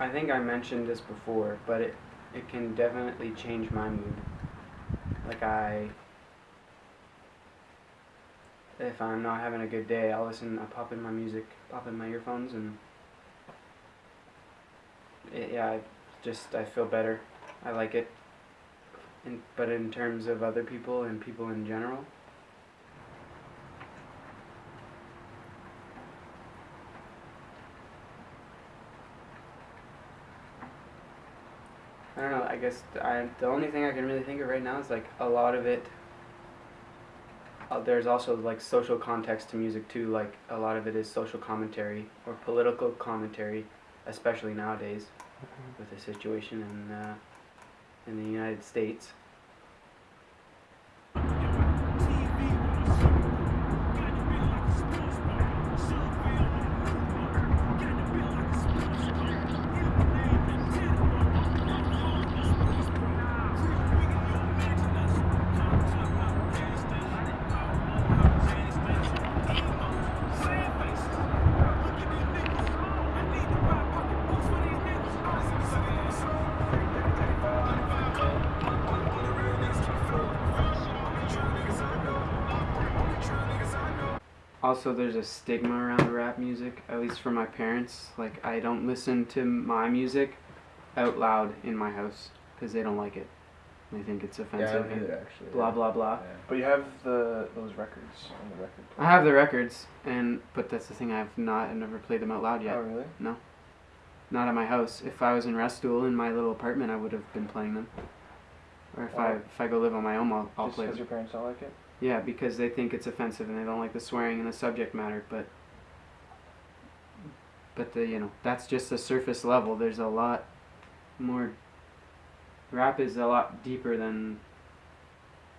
I think I mentioned this before, but it it can definitely change my mood. Like I if I'm not having a good day, I'll listen I pop in my music, pop in my earphones and it, yeah, I just I feel better. I like it. In, but in terms of other people and people in general, I don't know. I guess I the only thing I can really think of right now is like a lot of it. Uh, there's also like social context to music too. Like a lot of it is social commentary or political commentary, especially nowadays with the situation in uh, in the United States. Also, there's a stigma around rap music, at least for my parents. Like, I don't listen to my music out loud in my house because they don't like it. They think it's Yeah, I offensive don't either actually. blah yeah. blah blah. Yeah. But you have the those records on the record Player. I have the records, and but that's the thing. I've not, I've never played them out loud yet. Oh really? No. Not at my house. If I was in Restool in my little apartment, I would have been playing them. Or if I Oh. if I go live on my own, I'll, I'll Just play because your parents don't like it? Yeah, because they think it's offensive and they don't like the swearing and the subject matter. But but the you know that's just the surface level. There's a lot more. Rap is a lot deeper than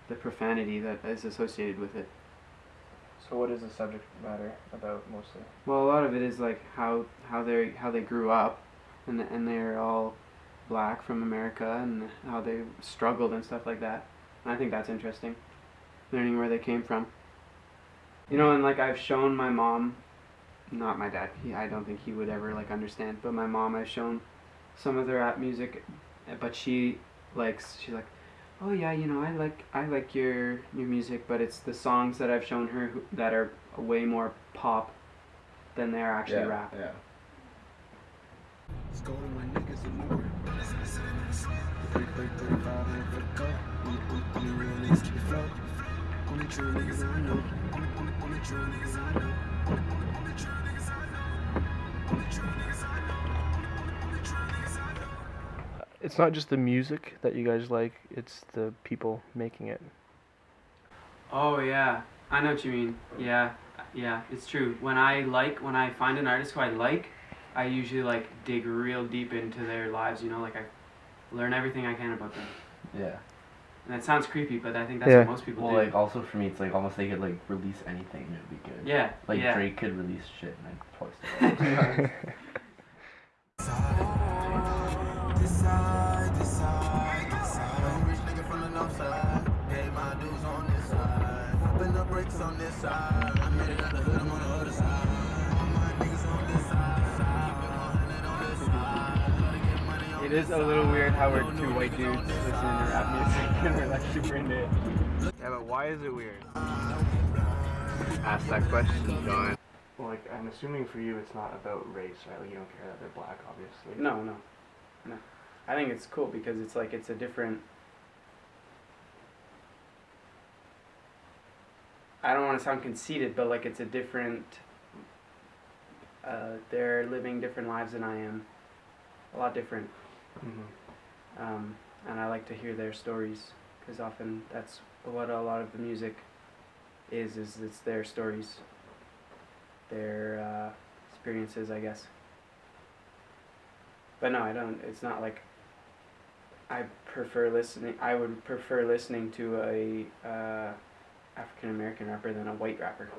the profanity that is associated with it. So what is the subject matter about mostly? Well, a lot of it is like how how they how they grew up, and and they're all black from America, and how they struggled and stuff like that. And I think that's interesting, learning where they came from. You know, and like I've shown my mom, not my dad. He, I don't think he would ever like understand. But my mom, I've shown some of their rap music, but she likes. She's like, oh yeah, you know, I like I like your your music, but it's the songs that I've shown her who, that are way more pop than they are actually yeah, rap. Yeah. Let's go to my niggas and more. 30, 30, 35 and fuck up. Only, only, only real niggas keep it flow. Only true niggas I know. Only, only, only true niggas I know. Only, only, only true niggas I know. Only true niggas I know. Only, only, only true niggas I know. It's not just the music that you guys like; it's the people making it. Oh yeah, I know what you mean. Yeah, yeah, it's true. When I like, when I find an artist who I like, I usually like dig real deep into their lives. You know, like I learn everything I can about them. Yeah. And that sounds creepy, but I think that's Yeah. what most people Well, do. like also for me, it's like almost they could like release anything and it'd be good. yeah, Like yeah. Drake could release shit and I'd post it. This side, this side, this side. Rich nigga from the north side. Hey, my dudes on this side. Popping the bricks on this side. I made it out the hood, It is a little weird how we're two white dudes listening to rap music and we're like super into it. Yeah, but why is it weird? Ask that question, John. Well, like I'm assuming for you, it's not about race, right? Like you don't care that they're black, obviously. No, no, no. I think it's cool because it's like it's a different. I don't want to sound conceited, but like it's a different. Uh, they're living different lives than I am. A lot different. Hmm um, and I like to hear their stories because often that's what a lot of the music is. Is it's their stories, their uh, experiences, I guess. But no, I don't. It's not like I prefer listening. I would prefer listening to a uh, African American rapper than a white rapper.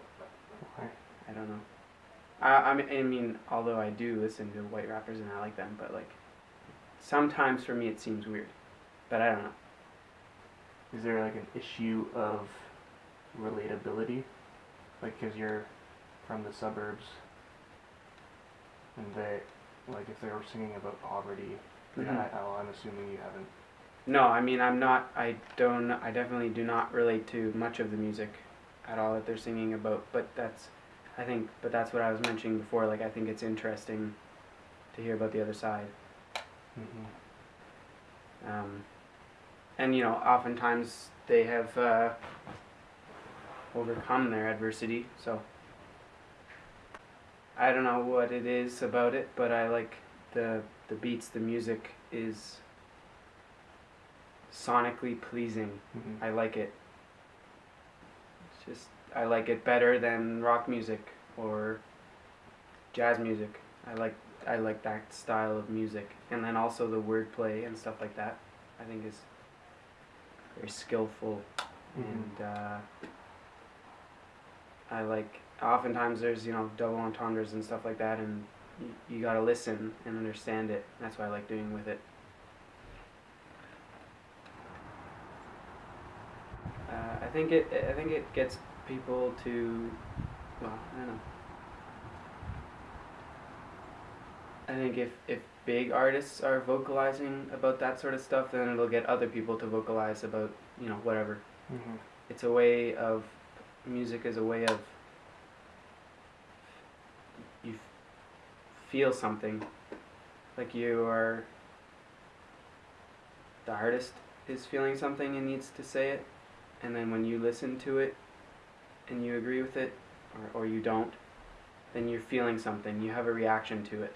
Why? I don't know. I, I mean, I mean, although I do listen to white rappers and I like them, but like sometimes for me it seems weird. But I don't know. Is there like an issue of relatability? Like, cause you're from the suburbs, and they, like if they were singing about poverty, Mhm. I, I'm assuming you haven't. No, I mean I'm not. I don't. I definitely do not relate to much of the music at all that they're singing about. But that's, I think. But that's what I was mentioning before. Like I think it's interesting to hear about the other side. Mm-hmm. Um, and you know, oftentimes they have uh, overcome their adversity. So I don't know what it is about it, but I like the the beats. The music is sonically pleasing. Mm-hmm. I like it. It's just I like it better than rock music or jazz music. I like I like that style of music, and then also the wordplay and stuff like that. I think is very skillful, Mm-hmm. and uh, I like. Oftentimes there's you know double entendres and stuff like that, and you, you gotta listen and understand it. That's what I like doing with it. Uh, I think it. I think it gets people to. Well, I don't know. I think if if big artists are vocalizing about that sort of stuff, then it'll get other people to vocalize about you know whatever. Mm-hmm. It's a way of music is a way of you f- feel something like you are the artist is feeling something and needs to say it and then when you listen to it and you agree with it or, or you don't then you're feeling something you have a reaction to it